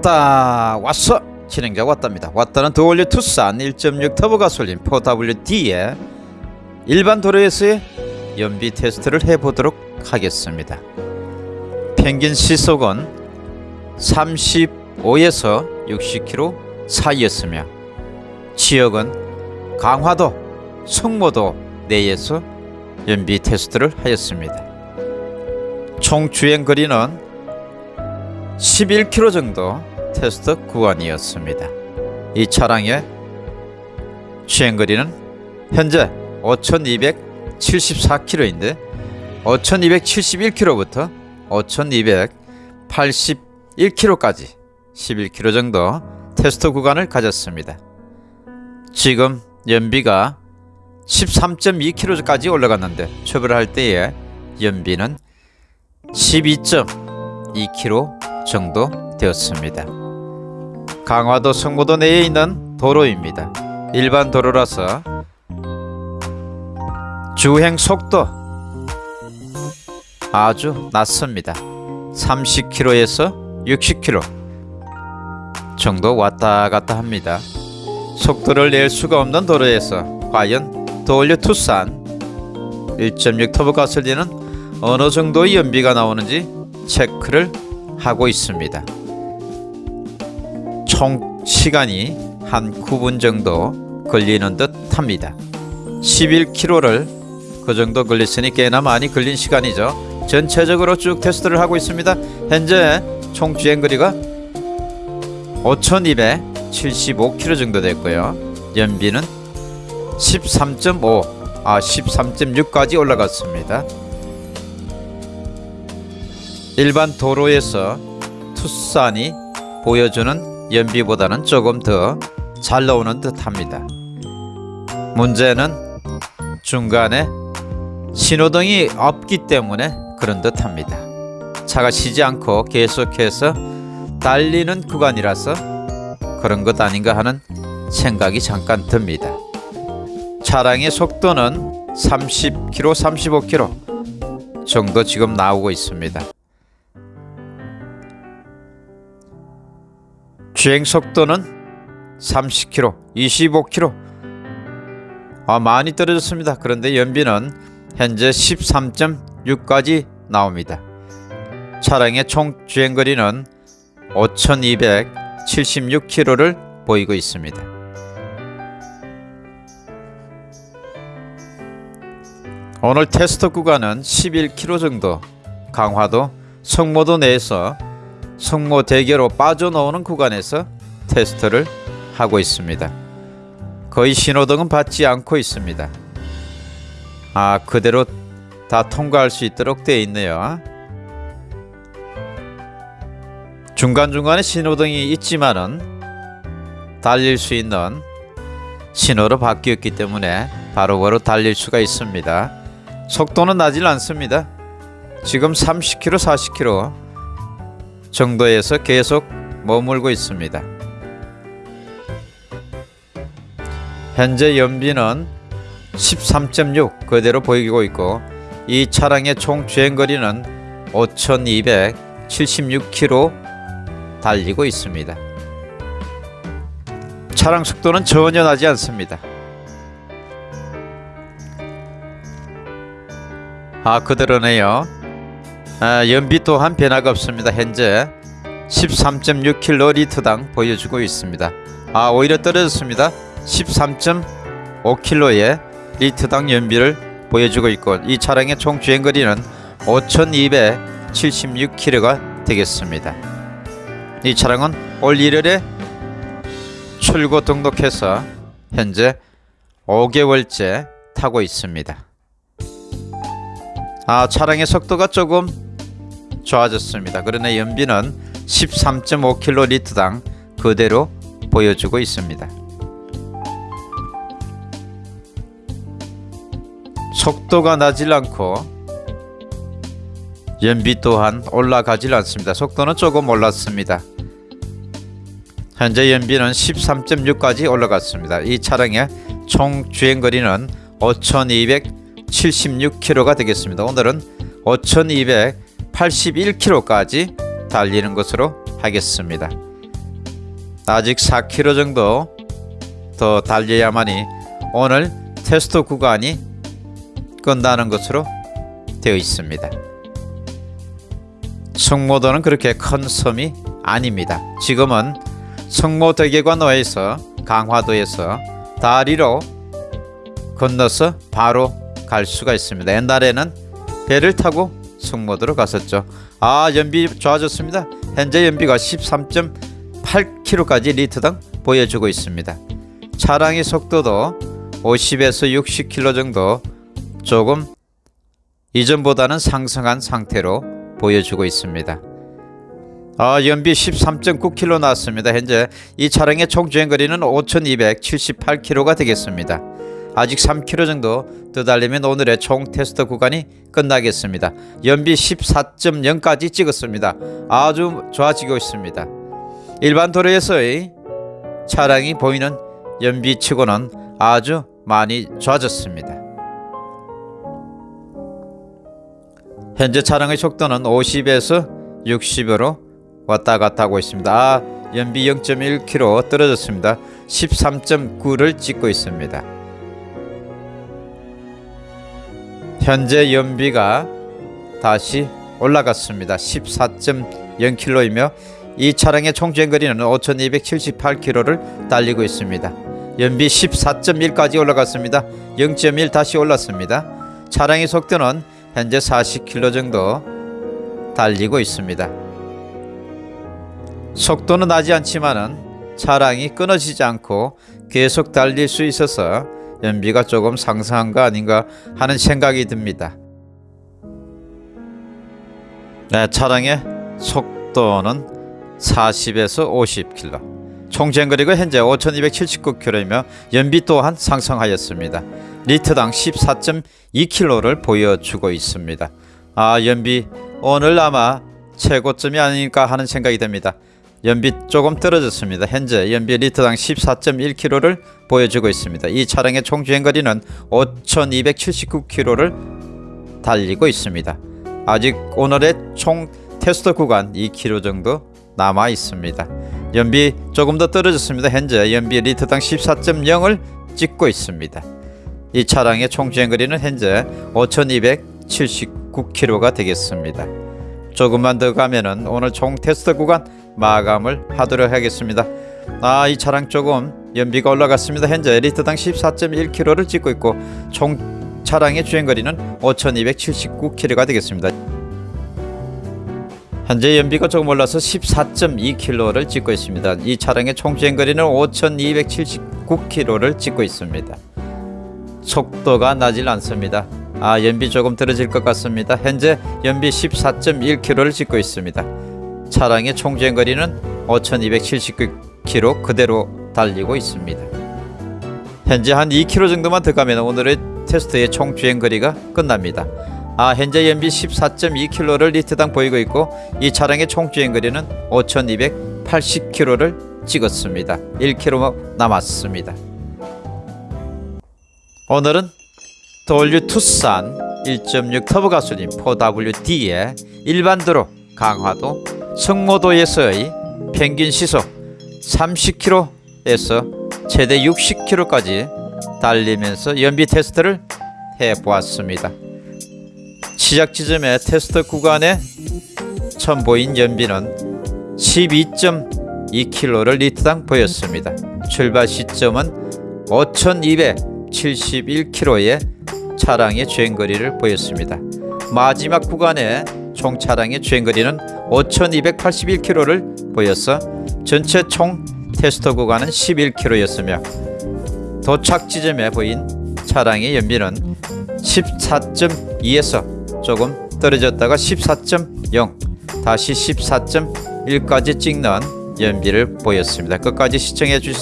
왔다 왔어. 진행자 왔답니다. 왔다는 더올리 투싼 1.6 터보 가솔린 4WD의 일반 도로에서의 연비 테스트를 해보도록 하겠습니다. 평균 시속은 35에서 60km 사이였으며 지역은 강화도, 성모도 내에서 연비 테스트를 하였습니다 총 주행 거리는 11km 정도 테스트 구간이었습니다. 이 차량의 주행 거리는 현재 5274km인데 5271km부터 5281km까지 11km 정도 테스트 구간을 가졌습니다. 지금 연비가 13.2km까지 올라갔는데 초벌할 때의 연비는 12.2km 정도 되었습니다. 강화도 성모도 내에 있는 도로입니다. 일반 도로라서 주행 속도 아주 낮습니다. 30km에서 60km 정도 왔다 갔다 합니다. 속도를 낼 수가 없는 도로에서 과연 도올류 투싼 1.6 터보 가솔린은 어느 정도의 연비가 나오는지 체크를 하고 있습니다. 총 시간이 한 9분 정도 걸리는 듯 합니다. 11km를 그 정도 걸렸으니 꽤나 많이 걸린 시간이죠. 전체적으로 쭉 테스트를 하고 있습니다. 현재 총 주행거리가 5275km 정도 됐고요. 연비는 13.5, 아 13.6까지 올라갔습니다. 일반 도로에서 투싼이 보여주는 연비보다는 조금 더 잘 나오는 듯 합니다. 문제는 중간에 신호등이 없기 때문에 그런 듯 합니다. 차가 쉬지 않고 계속해서 달리는 구간이라서 그런 것 아닌가 하는 생각이 잠깐 듭니다. 차량의 속도는 30km, 35km 정도 지금 나오고 있습니다. 주행 속도는 30km, 25km. 아, 많이 떨어졌습니다. 그런데 연비는 현재 13.6까지 나옵니다. 차량의 총 주행 거리는 5276km를 보이고 있습니다. 오늘 테스트 구간은 11km 정도 강화도 성모도 내에서 성모 대교로 빠져나오는 구간에서 테스트를 하고 있습니다. 거의 신호등은 받지 않고 있습니다. 아 그대로 다 통과할 수 있도록 되어 있네요. 중간중간에 신호등이 있지만은 달릴 수 있는 신호로 바뀌었기 때문에 바로바로 달릴 수가 있습니다. 속도는 나질 않습니다. 지금 30km, 40km 정도에서 계속 머물고 있습니다. 현재 연비는 13.6 그대로 보이고 있고 이 차량의 총 주행거리는 5276km 달리고 있습니다. 차량 속도는 전혀 나지 않습니다. 아 그대로네요. 아, 연비 또한 변화가 없습니다. 현재 13.6km당 보여주고 있습니다. 아 오히려 떨어졌습니다. 13.5km의 리터당 연비를 보여주고 있고 이 차량의 총 주행거리는 5276km가 되겠습니다. 이 차량은 올 1월에 출고 등록해서 현재 5개월째 타고 있습니다. 아 차량의 속도가 조금 좋아졌습니다. 그러나 연비는 13.5km당 그대로 보여주고 있습니다. 속도가 나질 않고 연비 또한 올라가질 않습니다. 속도는 조금 올랐습니다. 현재 연비는 13.6까지 올라갔습니다. 이 차량의 총 주행거리는 5276km 5,276km가 되겠습니다. 오늘은 5,281km까지 달리는 것으로 하겠습니다. 아직 4km 정도 더 달려야만이 오늘 테스트 구간이 끝나는 것으로 되어 있습니다. 성모도는 그렇게 큰 섬이 아닙니다. 지금은 성모대교관로에서 강화도에서 다리로 건너서 바로 갈 수가 있습니다. 옛날에는 배를 타고 성모도로 갔었죠. 아 연비 좋아졌습니다. 현재 연비가 13.8km까지 리터당 보여주고 있습니다. 차량의 속도도 50에서 60km 정도 조금 이전보다는 상승한 상태로 보여주고 있습니다. 아, 연비 13.9km 나왔습니다. 현재 이 차량의 총 주행 거리는 5,278km가 되겠습니다. 아직 3km 정도 더 달리면 오늘의 총 테스트 구간이 끝나겠습니다. 연비 14.0까지 찍었습니다. 아주 좋아지고 있습니다. 일반 도로에서의 차량이 보이는 연비치고는 아주 많이 좋아졌습니다. 현재 차량의 속도는 50에서 60으로 왔다 갔다 하고 있습니다. 아, 연비 0.1km 떨어졌습니다. 13.9를 찍고 있습니다. 현재 연비가 다시 올라갔습니다. 14.0km이며 이 차량의 총 주행거리는 5,278km를 달리고 있습니다. 연비 14.1까지 올라갔습니다. 0.1 다시 올랐습니다. 차량의 속도는 현재 40km 정도 달리고 있습니다. 속도는 나지 않지만은 차량이 끊어지지 않고 계속 달릴 수 있어서 연비가 조금 상승한 거 아닌가 하는 생각이 듭니다. 네, 차량의 속도는 40에서 50km. 총 주행거리가 현재 5,279km이며 연비 또한 상승하였습니다. 리터당 14.2km를 보여주고 있습니다. 아 연비 오늘 아마 최고점이 아닐까 하는 생각이 듭니다. 연비 조금 떨어졌습니다. 현재 연비 리터당 14.1km를 보여주고 있습니다. 이 차량의 총 주행거리는 5,279km를 달리고 있습니다. 아직 오늘의 총 테스트 구간 2km 정도 남아 있습니다. 연비 조금 더 떨어졌습니다. 현재 연비 리터당 14.0을 찍고 있습니다. 이 차량의 총 주행거리는 현재 5,279km가 되겠습니다. 조금만 더 가면은 오늘 총 테스트 구간 마감을 하도록 하겠습니다. 아, 이 차량 조금 연비가 올라갔습니다. 현재 리터당 14.1km를 찍고 있고 총 차량의 주행거리는 5,279km가 되겠습니다. 현재 연비가 조금 올라서 14.2km를 찍고 있습니다. 이 차량의 총 주행거리는 5,279km를 찍고 있습니다. 속도가 나질 않습니다. 아 연비 조금 떨어질 것 같습니다. 현재 연비 14.1km를 찍고 있습니다. 차량의 총 주행거리는 5,279km 그대로 달리고 있습니다. 현재 한 2km 정도만 더 가면 오늘의 테스트의 총 주행거리가 끝납니다. 아 현재 연비 14.2km를 리터당 보이고 있고 이 차량의 총 주행거리는 5,280km를 찍었습니다. 1km 남았습니다. 오늘은 W 투싼 1.6 터보 가솔린 4WD의 일반 도로 강화도 성모도에서의 평균 시속 30km에서 최대 60km까지 달리면서 연비 테스트를 해 보았습니다. 시작 지점의 테스트 구간에 처음 보인 연비는 12.2km를 리터당 보였습니다. 출발 시점은 5,271km의 차량의 주행거리를 보였습니다. 마지막 구간에 총 차량의 주행거리는 5,281km를 보였어 전체 총 테스트 구간은 11km였으며 도착 지점에 보인 차량의 연비는 14.2에서 조금 떨어졌다가 14.0 다시 14.1까지 찍는 연비를 보였습니다. 끝까지 시청해 주셔서